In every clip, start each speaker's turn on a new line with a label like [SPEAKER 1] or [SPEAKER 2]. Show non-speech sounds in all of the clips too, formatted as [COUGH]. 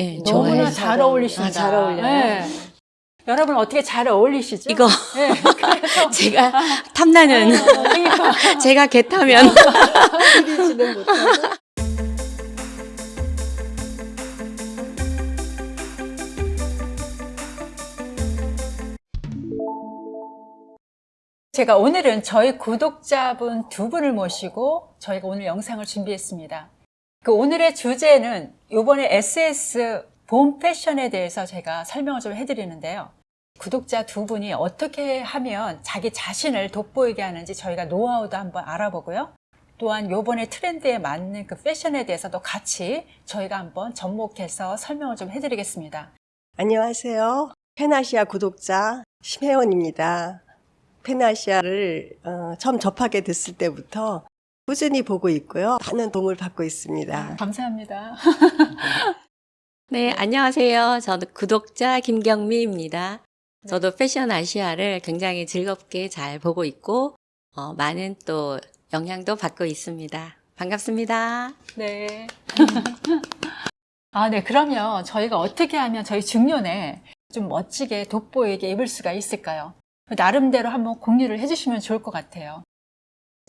[SPEAKER 1] 예,
[SPEAKER 2] 너무나. 잘 어울리신다.
[SPEAKER 1] 아, 잘 어울려요?
[SPEAKER 2] 네. 여러분 어떻게 잘 어울리시죠?
[SPEAKER 1] 이거
[SPEAKER 2] 네, [LAUGHS]
[SPEAKER 1] 제가 탐나는
[SPEAKER 2] 어, [LAUGHS]
[SPEAKER 1] 제가 개 타면
[SPEAKER 2] 제가 오늘은 저희 구독자분 두 분을 모시고 저희가 오늘 영상을 준비했습니다. 그 오늘의 주제는 이번에 SS 봄 패션에 대해서 제가 설명을 좀 해드리는데요. 구독자 두 분이 어떻게 하면 자기 자신을 돋보이게 하는지 저희가 노하우도 한번 알아보고요. 또한 요번에 트렌드에 맞는 그 패션에 대해서도 같이 저희가 한번 접목해서 설명을 좀 해드리겠습니다.
[SPEAKER 3] 안녕하세요. 페나시아 구독자 심혜원입니다. 페나시아를 어, 처음 접하게 됐을 때부터 꾸준히 보고 있고요. 많은 도움을 받고 있습니다.
[SPEAKER 2] 감사합니다. [LAUGHS]
[SPEAKER 1] 네, 안녕하세요. 저는 구독자 김경미입니다. 저도 패션 아시아를 굉장히 즐겁게 잘 보고 있고 어, 많은 또 영향도 받고 있습니다. 반갑습니다.
[SPEAKER 2] 네. [LAUGHS] 아, 네. 그러면 저희가 어떻게 하면 저희 중년에 좀 멋지게 돋보이게 입을 수가 있을까요? 나름대로 한번 공유를 해주시면 좋을 것 같아요.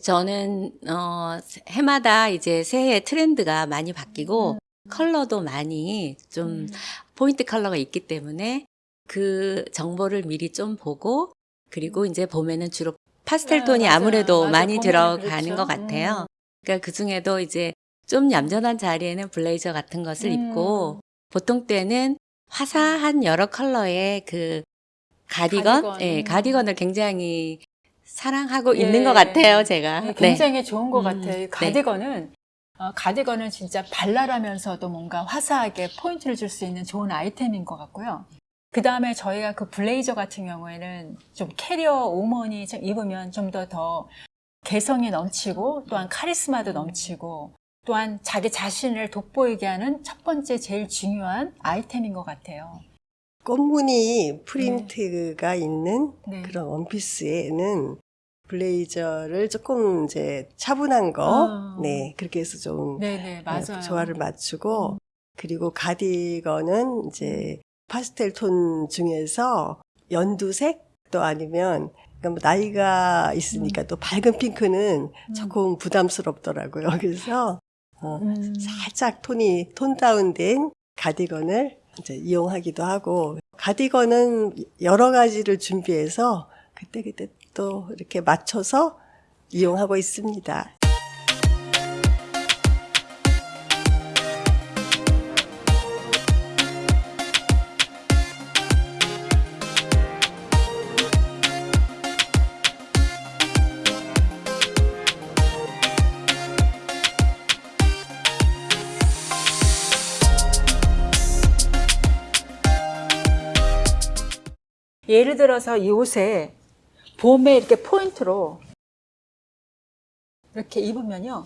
[SPEAKER 1] 저는 어, 해마다 이제 새해 트렌드가 많이 바뀌고 컬러도 많이 좀
[SPEAKER 2] 음.
[SPEAKER 1] 포인트 컬러가 있기 때문에 그 정보를 미리 좀 보고 그리고 이제 봄에는 주로 파스텔
[SPEAKER 2] 네,
[SPEAKER 1] 톤이.
[SPEAKER 2] 아
[SPEAKER 1] 무래도
[SPEAKER 2] 맞아요.
[SPEAKER 1] 많이 들어가는
[SPEAKER 2] 그렇죠.
[SPEAKER 1] 것 같아요.
[SPEAKER 2] 음.
[SPEAKER 1] 그러니까 그 중에도 이제 좀 얌전한 자리에는 블레이저 같은 것을
[SPEAKER 2] 음.
[SPEAKER 1] 입고 보통 때는 화사한 여러 컬러의 그 가디건,
[SPEAKER 2] 가디건.
[SPEAKER 1] 예,
[SPEAKER 2] 음.
[SPEAKER 1] 가디건을 굉장히 사랑하고
[SPEAKER 2] 예.
[SPEAKER 1] 있는 것 같아요, 제가.
[SPEAKER 2] 네, 굉장히 좋은 것
[SPEAKER 1] 음,
[SPEAKER 2] 같아요. 이 가디건은 어, 가디건은 진짜 발랄하면서도 뭔가 화사하게 포인트를 줄 수 있는 좋은 아이템인 것 같고요. 그 다음에 저희가 그 블레이저 같은 경우에는 좀 캐리어 우먼이 좀 입으면 좀 더더 개성이 넘치고 또한 카리스마도 넘치고 또한 자기 자신을 돋보이게 하는 첫 번째 제일 중요한 아이템인 것 같아요.
[SPEAKER 3] 꽃무늬 프린트가 있는
[SPEAKER 2] 네.
[SPEAKER 3] 그런 원피스에는 블레이저를 조금 이제 차분한 거,
[SPEAKER 2] 아.
[SPEAKER 3] 네 그렇게 해서 좀
[SPEAKER 2] 네네 맞아요.
[SPEAKER 3] 네, 조화를 맞추고
[SPEAKER 2] 음.
[SPEAKER 3] 그리고 가디건은 이제 파스텔 톤 중에서 연두색 또 아니면 그러니까 뭐 나이가 있으니까 또 밝은 핑크는
[SPEAKER 2] 음.
[SPEAKER 3] 조금 부담스럽더라고요. [LAUGHS] 그래서 어,
[SPEAKER 2] 음.
[SPEAKER 3] 살짝 톤이 톤 다운된 가디건을 이제 이용하기도 하고 가디건은 여러 가지를 준비해서 그때 그때 또 이렇게 맞춰서 이용하고 있습니다.
[SPEAKER 2] 예를 들어서 이 옷에 봄에 이렇게 포인트로 이렇게 입으면요.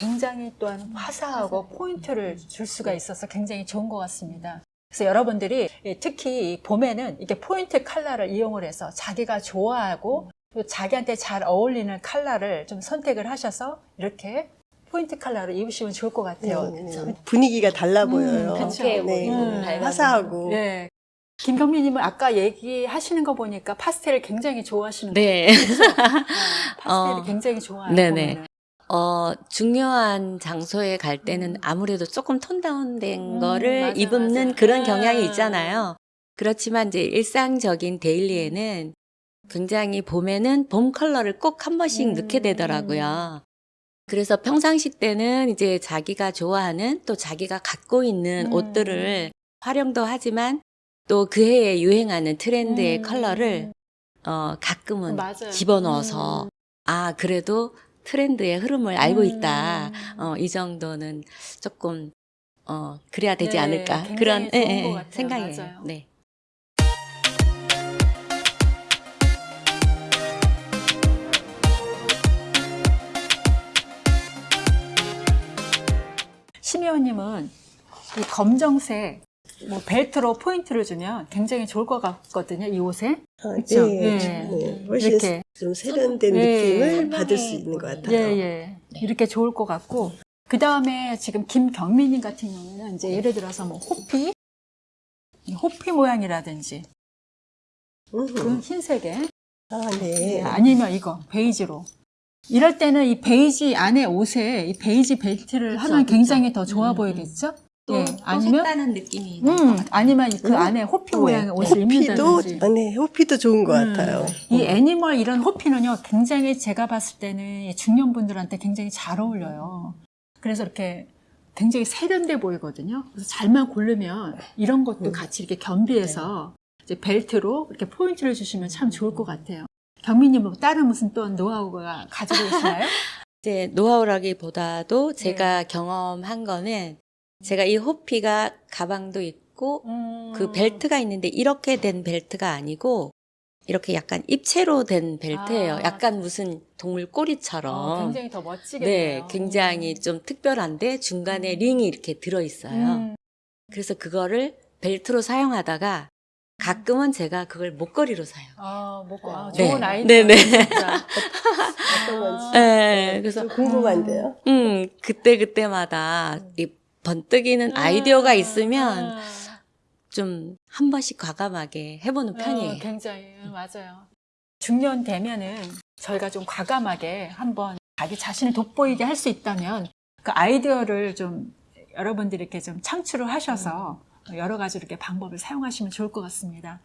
[SPEAKER 2] 굉장히 또한 화사하고 포인트를 줄 수가 있어서 굉장히 좋은 것 같습니다. 그래서 여러분들이 특히 이 봄에는 이렇게 포인트 컬러를 이용을 해서 자기가 좋아하고 또 자기한테 잘 어울리는 컬러를 좀 선택을 하셔서 이렇게 포인트 컬러를 입으시면 좋을 것 같아요.
[SPEAKER 3] 네, 분위기가 달라
[SPEAKER 2] 음,
[SPEAKER 3] 보여요.
[SPEAKER 2] 그쵸.
[SPEAKER 3] 네,
[SPEAKER 2] 음,
[SPEAKER 3] 화사하고
[SPEAKER 2] 네. 김경민님은 아까 얘기하시는 거 보니까 파스텔을 굉장히 좋아하시는
[SPEAKER 1] 네. [LAUGHS]
[SPEAKER 2] 파스텔을
[SPEAKER 1] 어.
[SPEAKER 2] 굉장히 좋아해요.
[SPEAKER 1] 네네.
[SPEAKER 2] 보면은.
[SPEAKER 1] 어, 중요한 장소에 갈 때는 아무래도 조금 톤 다운된
[SPEAKER 2] 음,
[SPEAKER 1] 거를
[SPEAKER 2] 맞아,
[SPEAKER 1] 입는
[SPEAKER 2] 맞아.
[SPEAKER 1] 그런
[SPEAKER 2] 음.
[SPEAKER 1] 경향이 있잖아요. 그렇지만 이제 일상적인 데일리에는 굉장히 봄에는 봄 컬러를 꼭 한 번씩
[SPEAKER 2] 음.
[SPEAKER 1] 넣게 되더라고요. 그래서 평상시 때는 이제 자기가 좋아하는 또 자기가 갖고 있는
[SPEAKER 2] 음.
[SPEAKER 1] 옷들을 활용도 하지만 또 그 해에 유행하는 트렌드의
[SPEAKER 2] 음.
[SPEAKER 1] 컬러를 어, 가끔은
[SPEAKER 2] 맞아요.
[SPEAKER 1] 집어넣어서
[SPEAKER 2] 음.
[SPEAKER 1] 아 그래도 트렌드의 흐름을 알고
[SPEAKER 2] 음.
[SPEAKER 1] 있다. 어, 이 정도는 조금 어, 그래야 되지
[SPEAKER 2] 네,
[SPEAKER 1] 않을까 그런 예, 예,
[SPEAKER 2] 것 같아요.
[SPEAKER 1] 생각이에요.
[SPEAKER 2] 맞아요.
[SPEAKER 1] 네.
[SPEAKER 2] 심혜원님은 이 검정색 뭐 벨트로 포인트를 주면 굉장히 좋을 것 같거든요. 이 옷에.
[SPEAKER 3] 어,
[SPEAKER 2] 그쵸?
[SPEAKER 3] 네,
[SPEAKER 2] 예.
[SPEAKER 3] 네, 훨씬
[SPEAKER 2] 이렇게.
[SPEAKER 3] 좀 세련된
[SPEAKER 2] 예.
[SPEAKER 3] 느낌을 받을 수 있는 것 같아요.
[SPEAKER 2] 예, 예. 이렇게 좋을 것 같고. 그 다음에 지금 김경민님 같은 경우는 이제 예를 들어서 뭐 호피 이 호피 모양이라든지 그
[SPEAKER 3] 음.
[SPEAKER 2] 흰색에
[SPEAKER 3] 아, 네.
[SPEAKER 2] 아니면 이거 베이지로 이럴 때는 이 베이지 안에 옷에 이 베이지 벨트를
[SPEAKER 1] 그쵸,
[SPEAKER 2] 하면
[SPEAKER 1] 그쵸.
[SPEAKER 2] 굉장히 더 좋아
[SPEAKER 1] 음,
[SPEAKER 2] 보이겠죠?
[SPEAKER 1] 또,
[SPEAKER 2] 예,
[SPEAKER 1] 또
[SPEAKER 2] 아니면
[SPEAKER 1] 색다른 느낌이
[SPEAKER 2] 음, 아니면 그
[SPEAKER 3] 음.
[SPEAKER 2] 안에 호피
[SPEAKER 3] 네.
[SPEAKER 2] 모양의 옷을
[SPEAKER 3] 호피도,
[SPEAKER 2] 입는다든지
[SPEAKER 3] 아, 네, 호피도 좋은 것
[SPEAKER 2] 음.
[SPEAKER 3] 같아요.
[SPEAKER 2] 이 animal 이런 호피는요, 굉장히 제가 봤을 때는 이 중년분들한테 굉장히 잘 어울려요. 그래서 이렇게 굉장히 세련돼 보이거든요. 그래서 잘만 고르면 이런 것도
[SPEAKER 3] 음.
[SPEAKER 2] 같이 이렇게 겸비해서 이제 벨트로 이렇게 포인트를 주시면 참 좋을 것 같아요. 경민님 뭐 다른 무슨 또 노하우가 가지고 계시나요? [LAUGHS]
[SPEAKER 1] 이제 노하우라기보다도 제가 경험한 거는 제가 이 호피가 가방도 있고
[SPEAKER 2] 음.
[SPEAKER 1] 그 벨트가 있는데 이렇게 된 벨트가 아니고 이렇게 약간 입체로 된 벨트예요.
[SPEAKER 2] 아.
[SPEAKER 1] 약간 무슨 동물 꼬리처럼.
[SPEAKER 2] 어, 굉장히 더 멋지겠네요.
[SPEAKER 1] 네, 굉장히 좀 특별한데 중간에 링이 이렇게 들어 있어요.
[SPEAKER 2] 음.
[SPEAKER 1] 그래서 그거를 벨트로 사용하다가 가끔은 제가 그걸 목걸이로 사요.
[SPEAKER 2] 아, 뭐, 아,
[SPEAKER 1] 네.
[SPEAKER 2] 좋은 아이디어.
[SPEAKER 1] 네네. [LAUGHS]
[SPEAKER 3] 어떤 건지.
[SPEAKER 1] 네, 그래서
[SPEAKER 3] 좀 궁금한데요.
[SPEAKER 1] 음 그때 그때마다 이 번뜩이는 아이디어가 있으면
[SPEAKER 2] 음.
[SPEAKER 1] 좀한 번씩 과감하게 해보는 편이에요.
[SPEAKER 2] 어, 굉장히 음, 맞아요. 중년 되면은 저희가 좀 과감하게 한번 자기 자신을 돋보이게 할 수 있다면 그 아이디어를 좀 여러분들이 이렇게 좀 창출을 하셔서 여러 가지 이렇게 방법을 사용하시면 좋을 것 같습니다.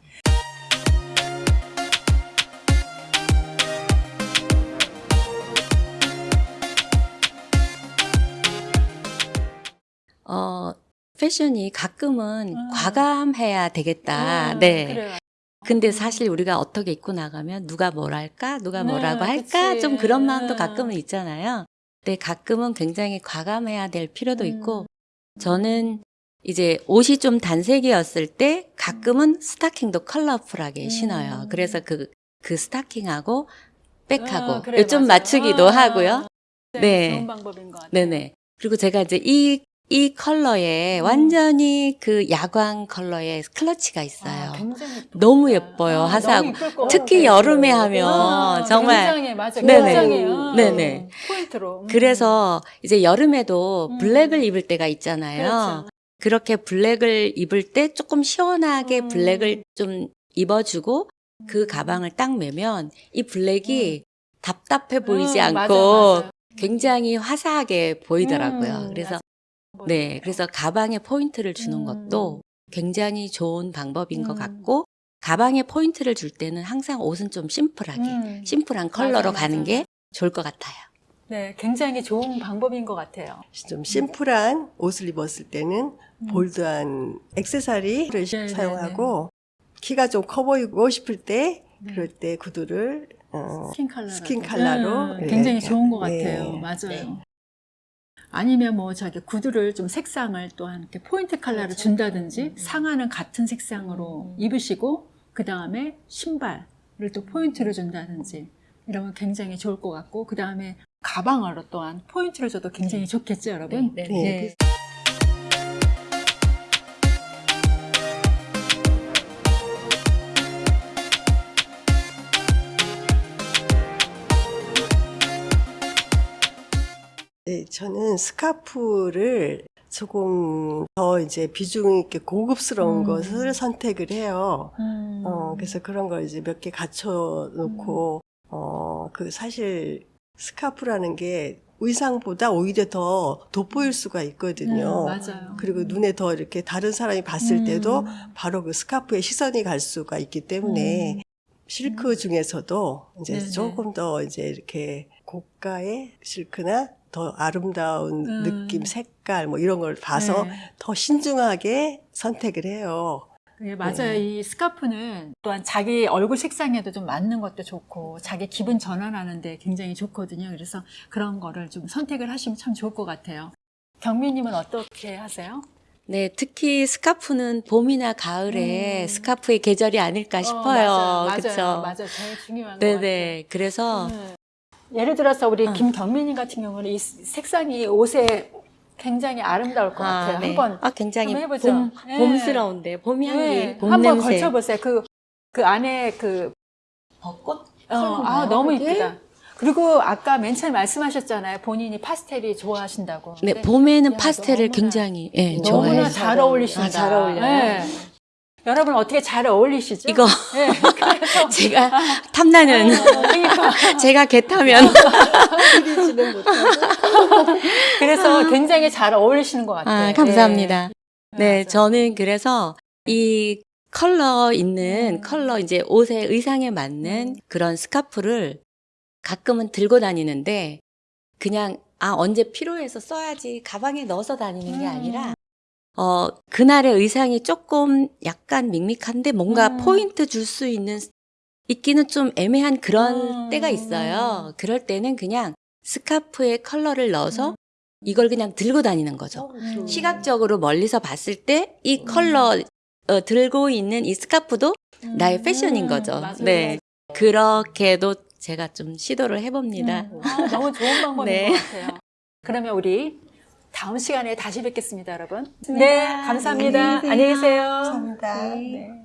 [SPEAKER 1] 패션이 가끔은
[SPEAKER 2] 음.
[SPEAKER 1] 과감해야 되겠다.
[SPEAKER 2] 음,
[SPEAKER 1] 네.
[SPEAKER 2] 그래요.
[SPEAKER 1] 근데 사실 우리가 어떻게 입고 나가면 누가 뭐랄까, 누가
[SPEAKER 2] 네,
[SPEAKER 1] 뭐라고 할까,
[SPEAKER 2] 그치.
[SPEAKER 1] 좀 그런 마음도
[SPEAKER 2] 음.
[SPEAKER 1] 가끔은 있잖아요. 근데 가끔은 굉장히 과감해야 될 필요도
[SPEAKER 2] 음.
[SPEAKER 1] 있고, 저는 이제 옷이 좀 단색이었을 때 가끔은 스타킹도 컬러풀하게
[SPEAKER 2] 음.
[SPEAKER 1] 신어요. 그래서 그, 그 스타킹하고 백하고
[SPEAKER 2] 아, 그래,
[SPEAKER 1] 좀. 맞추기도
[SPEAKER 2] 아,
[SPEAKER 1] 하고요.
[SPEAKER 2] 네,
[SPEAKER 1] 네.
[SPEAKER 2] 좋은 방법인 것 같아요.
[SPEAKER 1] 네네. 그리고 제가 이제 이, 이 컬러에
[SPEAKER 2] 음.
[SPEAKER 1] 완전히 그 야광 컬러의 클러치가 있어요.
[SPEAKER 2] 아.
[SPEAKER 1] 너무 예뻐요,
[SPEAKER 2] 아, 것
[SPEAKER 1] 특히. 여름에 하면
[SPEAKER 2] 아,
[SPEAKER 1] 정말
[SPEAKER 2] 굉장히 맞아.
[SPEAKER 1] 네네.
[SPEAKER 2] 어,
[SPEAKER 1] 네네.
[SPEAKER 2] 포인트로. 음.
[SPEAKER 1] 그래서 이제 여름에도
[SPEAKER 2] 음.
[SPEAKER 1] 블랙을 입을 때가 있잖아요.
[SPEAKER 2] 그렇죠.
[SPEAKER 1] 그렇게 블랙을 입을 때 조금 시원하게
[SPEAKER 2] 음.
[SPEAKER 1] 블랙을 좀 입어주고 그 가방을 딱 매면 이 블랙이 답답해 보이지
[SPEAKER 2] 음,
[SPEAKER 1] 않고
[SPEAKER 2] 맞아, 맞아.
[SPEAKER 1] 굉장히 화사하게 보이더라고요.
[SPEAKER 2] 음,
[SPEAKER 1] 그래서 네, 그래서 가방에 포인트를 주는
[SPEAKER 2] 음.
[SPEAKER 1] 것도 굉장히 좋은 방법인 것
[SPEAKER 2] 음.
[SPEAKER 1] 같고 가방에 포인트를 줄 때는 항상 옷은 좀 심플하게
[SPEAKER 2] 음.
[SPEAKER 1] 심플한 컬러로
[SPEAKER 2] 맞아,
[SPEAKER 1] 가는
[SPEAKER 2] 맞아.
[SPEAKER 1] 게 좋을 것 같아요.
[SPEAKER 2] 네, 굉장히 좋은 방법인 것 같아요.
[SPEAKER 3] 좀 심플한 옷을 입었을 때는 bold한 액세서리를
[SPEAKER 2] 네,
[SPEAKER 3] 사용하고 키가 좀 커 보이고 싶을 때
[SPEAKER 2] 네.
[SPEAKER 3] 그럴 때 구두를 어,
[SPEAKER 2] 스킨 컬러.
[SPEAKER 3] 스킨 컬러로
[SPEAKER 2] 음,
[SPEAKER 3] 네.
[SPEAKER 2] 굉장히 좋은 것
[SPEAKER 3] 네.
[SPEAKER 2] 같아요. 맞아요.
[SPEAKER 1] 네.
[SPEAKER 2] 아니면 뭐 저기 구두를 좀 색상을 또한 이렇게 포인트 컬러를
[SPEAKER 1] 그렇죠.
[SPEAKER 2] 준다든지
[SPEAKER 1] 음.
[SPEAKER 2] 상하는 같은 색상으로
[SPEAKER 1] 음.
[SPEAKER 2] 입으시고 그 다음에 신발을 또 포인트를 준다든지 이러면 굉장히 좋을 것 같고 그 다음에 가방으로 또한 포인트를 줘도 굉장히 좋겠죠, 여러분?
[SPEAKER 1] 네,
[SPEAKER 3] 네. 네, 저는 스카프를 조금 더 이제 비중 있게 고급스러운
[SPEAKER 2] 음.
[SPEAKER 3] 것을 선택을 해요.
[SPEAKER 2] 음.
[SPEAKER 3] 어, 그래서 그런 걸 이제 몇 개 갖춰 놓고, 어, 그 사실 스카프라는 게 의상보다 오히려 더 돋보일 수가 있거든요.
[SPEAKER 2] 음, 맞아요.
[SPEAKER 3] 그리고 눈에 더 이렇게 다른 사람이 봤을 때도
[SPEAKER 2] 음.
[SPEAKER 3] 바로 그 스카프에 시선이 갈 수가 있기 때문에
[SPEAKER 2] 음.
[SPEAKER 3] 실크 중에서도 이제
[SPEAKER 2] 네네.
[SPEAKER 3] 조금 더 이제 이렇게 고가의 실크나 더 아름다운
[SPEAKER 2] 음.
[SPEAKER 3] 느낌, 색깔 뭐 이런 걸 봐서
[SPEAKER 2] 네.
[SPEAKER 3] 더 신중하게 선택을 해요.
[SPEAKER 2] 예, 맞아요.
[SPEAKER 3] 네.
[SPEAKER 2] 이 스카프는 또한 자기 얼굴 색상에도 좀 맞는 것도 좋고 자기 기분 전환하는데 굉장히 좋거든요. 그래서 그런 거를 좀 선택을 하시면 참 좋을 것 같아요. 경미님은 어떻게 하세요?
[SPEAKER 1] 네, 특히 스카프는 봄이나 가을에
[SPEAKER 2] 음.
[SPEAKER 1] 스카프의 계절이 아닐까 싶어요.
[SPEAKER 2] 어, 맞아요.
[SPEAKER 1] 그쵸?
[SPEAKER 2] 맞아요. 맞아요. 제일 중요한 것 같아요.
[SPEAKER 1] 네네. 그래서
[SPEAKER 2] 음. 예를 들어서 우리
[SPEAKER 1] 어.
[SPEAKER 2] 김경민님 같은 경우는 이 색상이 옷에 굉장히 아름다울 것 같아요.
[SPEAKER 1] 네.
[SPEAKER 2] 한번
[SPEAKER 1] 아, 굉장히
[SPEAKER 2] 한번 해보죠.
[SPEAKER 1] 봄,
[SPEAKER 2] 네.
[SPEAKER 1] 봄스러운데, 봄 향기,
[SPEAKER 2] 네,
[SPEAKER 1] 봄
[SPEAKER 2] 한번
[SPEAKER 1] 냄새.
[SPEAKER 2] 걸쳐보세요. 그, 그 안에 그
[SPEAKER 1] 벚꽃?
[SPEAKER 2] 어, 아, 너무 이쁘다. 그리고 아까 맨 처음에 말씀하셨잖아요. 본인이 파스텔이 좋아하신다고.
[SPEAKER 1] 네, 봄에는
[SPEAKER 2] 야,
[SPEAKER 1] 파스텔을
[SPEAKER 2] 너무나-
[SPEAKER 1] 굉장히 예,
[SPEAKER 3] 너무나
[SPEAKER 1] 좋아해요.
[SPEAKER 2] 너무나 잘 어울리신다.
[SPEAKER 1] 아, 잘 어울려요?
[SPEAKER 2] 네. 여러분 어떻게 잘 어울리시죠?
[SPEAKER 1] 이거
[SPEAKER 2] 네, [LAUGHS]
[SPEAKER 1] 제가 탐나는
[SPEAKER 2] 그러니까 [LAUGHS]
[SPEAKER 1] 제가 개 타면 [LAUGHS]
[SPEAKER 3] 못하고.
[SPEAKER 2] 그래서 굉장히 잘 어울리시는 것 같아요.
[SPEAKER 1] 아, 감사합니다.
[SPEAKER 2] 네,
[SPEAKER 1] 네. 저는 그래서 이 컬러 있는
[SPEAKER 2] 음.
[SPEAKER 1] 컬러 이제 옷에 의상에 맞는 그런 스카프를 가끔은 들고 다니는데 그냥 아 언제 필요해서 써야지 가방에 넣어서 다니는 게
[SPEAKER 2] 음.
[SPEAKER 1] 아니라 어 그날의 의상이 조금 약간 밋밋한데 뭔가
[SPEAKER 2] 음.
[SPEAKER 1] 포인트 줄 수 있는 있기는 좀 애매한 그런
[SPEAKER 2] 음.
[SPEAKER 1] 때가 있어요. 그럴 때는 그냥 스카프에 컬러를 넣어서
[SPEAKER 2] 음.
[SPEAKER 1] 이걸 그냥 들고 다니는 거죠.
[SPEAKER 2] 음.
[SPEAKER 1] 시각적으로 멀리서 봤을 때 이 컬러 어, 들고 있는 이 스카프도 나의 패션인 거죠.
[SPEAKER 2] 음. 맞아요.
[SPEAKER 1] 네. 그렇게도 제가 좀 시도를 해봅니다.
[SPEAKER 2] 음. 아, 너무 좋은 방법인 [LAUGHS]
[SPEAKER 1] 네.
[SPEAKER 2] 것 같아요. 그러면 우리 다음 시간에 다시 뵙겠습니다, 여러분. 네, 감사합니다.
[SPEAKER 1] 안녕히 계세요.
[SPEAKER 2] 안녕히 계세요.
[SPEAKER 3] 감사합니다.
[SPEAKER 1] 네.
[SPEAKER 2] 네.